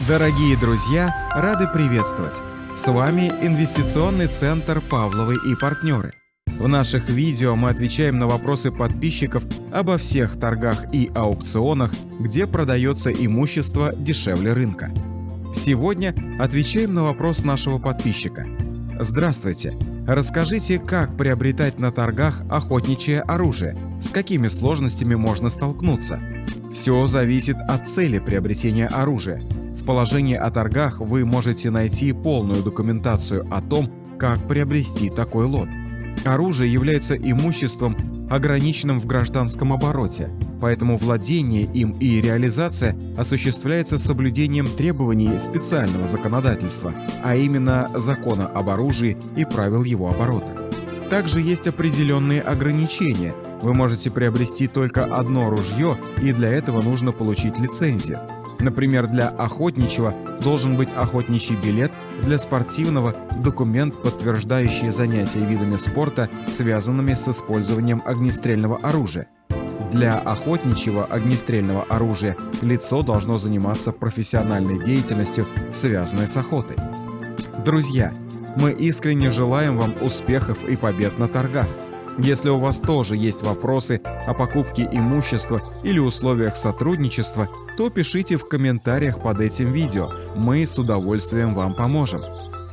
Дорогие друзья, рады приветствовать! С вами Инвестиционный центр «Павловы и партнеры». В наших видео мы отвечаем на вопросы подписчиков обо всех торгах и аукционах, где продается имущество дешевле рынка. Сегодня отвечаем на вопрос нашего подписчика. Здравствуйте! Расскажите, как приобретать на торгах охотничье оружие, с какими сложностями можно столкнуться. Все зависит от цели приобретения оружия – положении о торгах вы можете найти полную документацию о том, как приобрести такой лот. Оружие является имуществом, ограниченным в гражданском обороте, поэтому владение им и реализация осуществляется соблюдением требований специального законодательства, а именно закона об оружии и правил его оборота. Также есть определенные ограничения. Вы можете приобрести только одно ружье, и для этого нужно получить лицензию. Например, для охотничьего должен быть охотничий билет, для спортивного – документ, подтверждающий занятия видами спорта, связанными с использованием огнестрельного оружия. Для охотничьего огнестрельного оружия лицо должно заниматься профессиональной деятельностью, связанной с охотой. Друзья, мы искренне желаем вам успехов и побед на торгах. Если у вас тоже есть вопросы о покупке имущества или условиях сотрудничества, то пишите в комментариях под этим видео, мы с удовольствием вам поможем.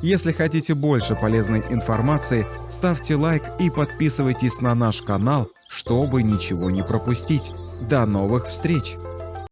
Если хотите больше полезной информации, ставьте лайк и подписывайтесь на наш канал, чтобы ничего не пропустить. До новых встреч!